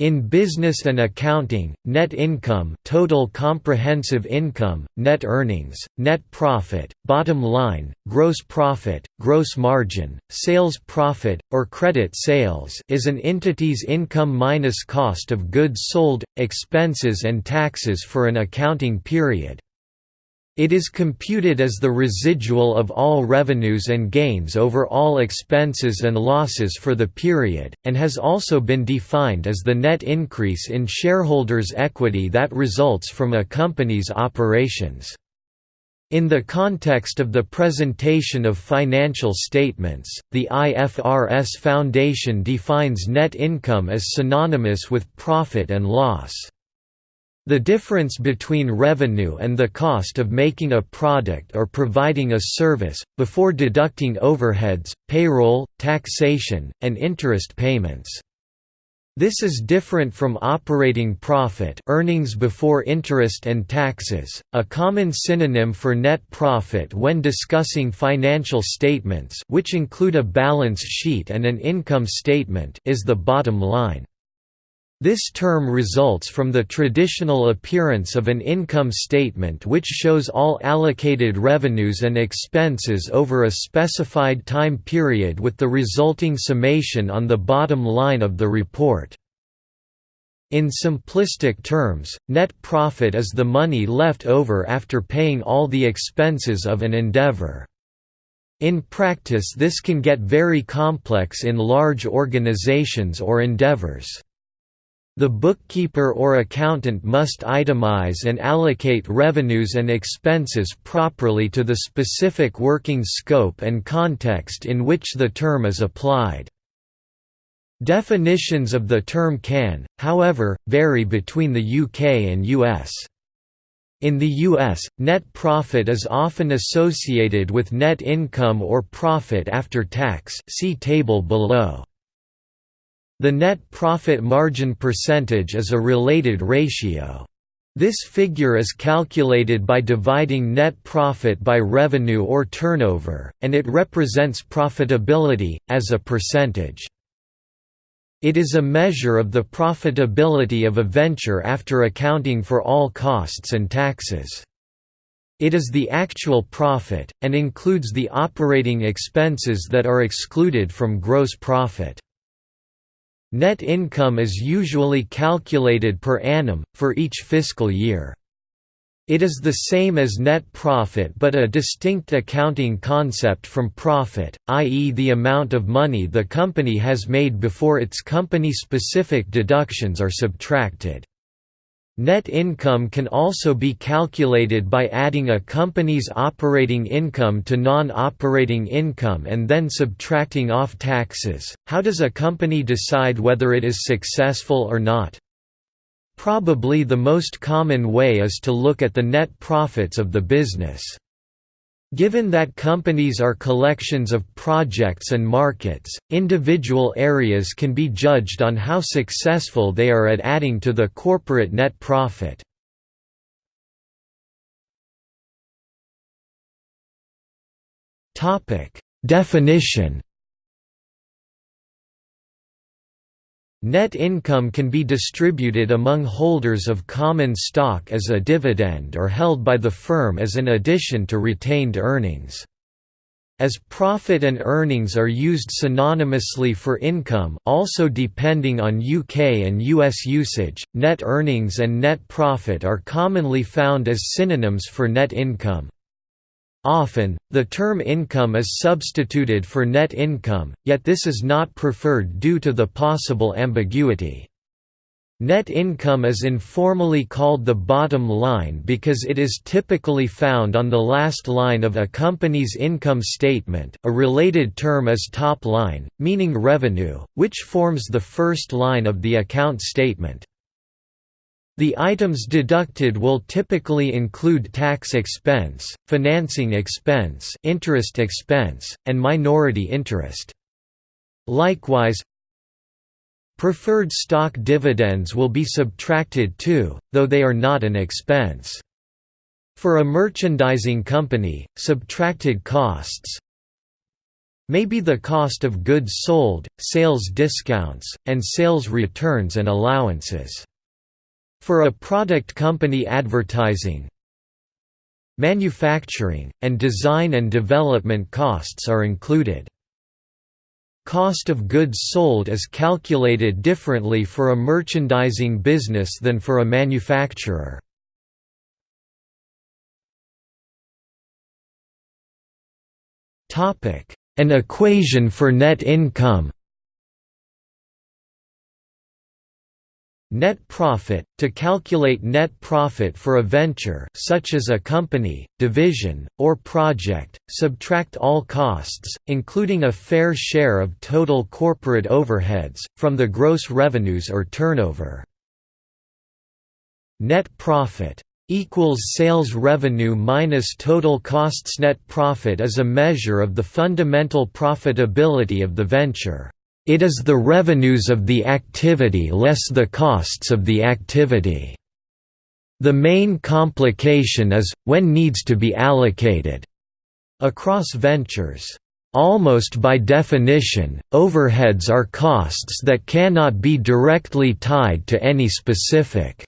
In business and accounting, net income total comprehensive income, net earnings, net profit, bottom line, gross profit, gross margin, sales profit, or credit sales is an entity's income minus cost of goods sold, expenses and taxes for an accounting period. It is computed as the residual of all revenues and gains over all expenses and losses for the period, and has also been defined as the net increase in shareholders' equity that results from a company's operations. In the context of the presentation of financial statements, the IFRS Foundation defines net income as synonymous with profit and loss. The difference between revenue and the cost of making a product or providing a service, before deducting overheads, payroll, taxation, and interest payments. This is different from operating profit earnings before interest and taxes, a common synonym for net profit when discussing financial statements which include a balance sheet and an income statement is the bottom line. This term results from the traditional appearance of an income statement which shows all allocated revenues and expenses over a specified time period with the resulting summation on the bottom line of the report. In simplistic terms, net profit is the money left over after paying all the expenses of an endeavor. In practice this can get very complex in large organizations or endeavors. The bookkeeper or accountant must itemize and allocate revenues and expenses properly to the specific working scope and context in which the term is applied. Definitions of the term can, however, vary between the UK and US. In the US, net profit is often associated with net income or profit after tax see table below. The net profit margin percentage is a related ratio. This figure is calculated by dividing net profit by revenue or turnover, and it represents profitability, as a percentage. It is a measure of the profitability of a venture after accounting for all costs and taxes. It is the actual profit, and includes the operating expenses that are excluded from gross profit. Net income is usually calculated per annum, for each fiscal year. It is the same as net profit but a distinct accounting concept from profit, i.e. the amount of money the company has made before its company-specific deductions are subtracted. Net income can also be calculated by adding a company's operating income to non-operating income and then subtracting off taxes. How does a company decide whether it is successful or not? Probably the most common way is to look at the net profits of the business. Given that companies are collections of projects and markets, individual areas can be judged on how successful they are at adding to the corporate net profit. Definition Net income can be distributed among holders of common stock as a dividend or held by the firm as an addition to retained earnings. As profit and earnings are used synonymously for income also depending on UK and US usage, net earnings and net profit are commonly found as synonyms for net income. Often, the term income is substituted for net income, yet this is not preferred due to the possible ambiguity. Net income is informally called the bottom line because it is typically found on the last line of a company's income statement a related term is top line, meaning revenue, which forms the first line of the account statement. The items deducted will typically include tax expense, financing expense, interest expense, and minority interest. Likewise, preferred stock dividends will be subtracted too, though they are not an expense. For a merchandising company, subtracted costs may be the cost of goods sold, sales discounts, and sales returns and allowances. For a product company advertising, manufacturing, and design and development costs are included. Cost of goods sold is calculated differently for a merchandising business than for a manufacturer. An equation for net income Net profit – To calculate net profit for a venture such as a company, division, or project, subtract all costs, including a fair share of total corporate overheads, from the gross revenues or turnover. Net profit equals sales revenue minus total costs net profit is a measure of the fundamental profitability of the venture. It is the revenues of the activity less the costs of the activity. The main complication is, when needs to be allocated across ventures. Almost by definition, overheads are costs that cannot be directly tied to any specific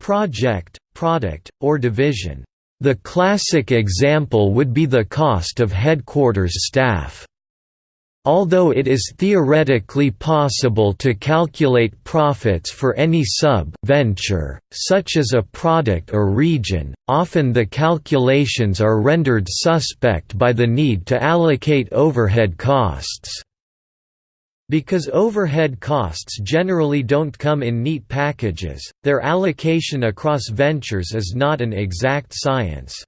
project, product, or division. The classic example would be the cost of headquarters staff. Although it is theoretically possible to calculate profits for any sub-venture, such as a product or region, often the calculations are rendered suspect by the need to allocate overhead costs. Because overhead costs generally don't come in neat packages, their allocation across ventures is not an exact science.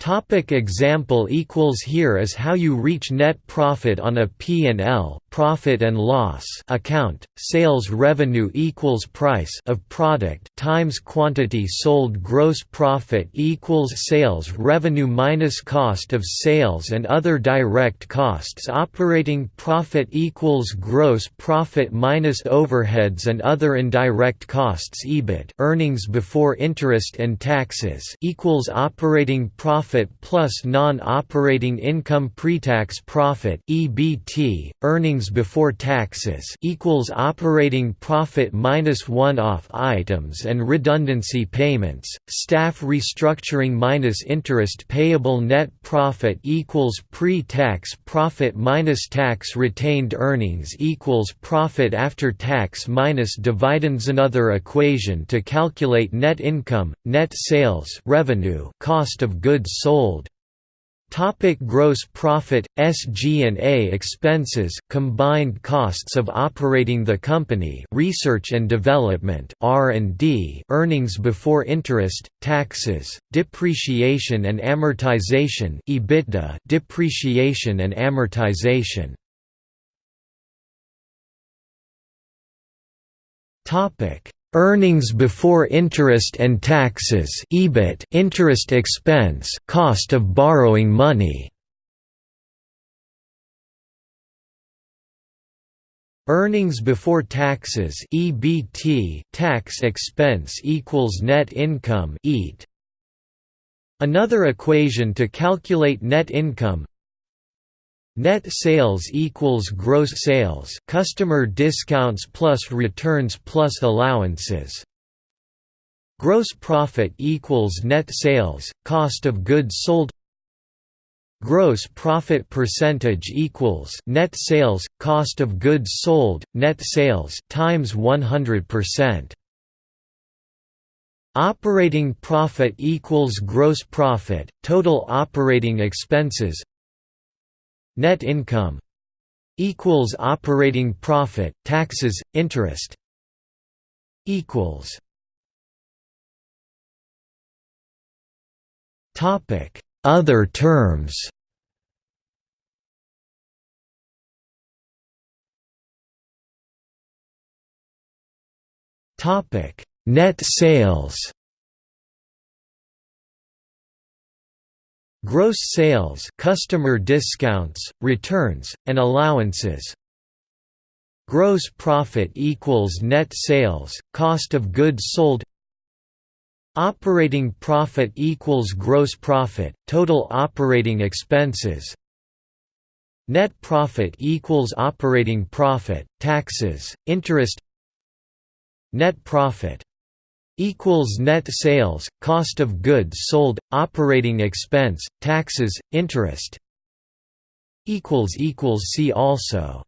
Topic example equals Here is how you reach net profit on a P&L profit and loss account. Sales revenue equals price of product times quantity sold. Gross profit equals sales revenue minus cost of sales and other direct costs. Operating profit equals gross profit minus overheads and other indirect costs. EBIT earnings before interest and taxes equals operating profit profit plus non-operating income pre-tax profit (EBT), earnings before taxes equals operating profit minus one-off items and redundancy payments, staff restructuring minus interest payable net profit equals pre-tax profit minus tax retained earnings equals profit after tax minus dividends. Another equation to calculate net income, net sales revenue cost of goods sold. Topic gross profit, SG&A expenses combined costs of operating the company research and development R&D earnings before interest, taxes, depreciation and amortization EBITDA depreciation and amortization Topic Earnings before interest and taxes EBIT interest expense cost of borrowing money. Earnings before taxes EBT tax expense equals net income EAT Another equation to calculate net income Net sales equals gross sales customer discounts plus returns plus allowances Gross profit equals net sales, cost of goods sold Gross profit percentage equals net sales, cost of goods sold, net sales times 100%. Operating profit equals gross profit, total operating expenses Net income equals operating profit, taxes, interest equals Topic Other terms Topic Net sales Gross sales customer discounts, returns, and allowances. Gross profit equals net sales, cost of goods sold. Operating profit equals gross profit, total operating expenses. Net profit equals operating profit, taxes, interest. Net profit equals net sales, cost of goods sold, operating expense, taxes, interest equals equals see also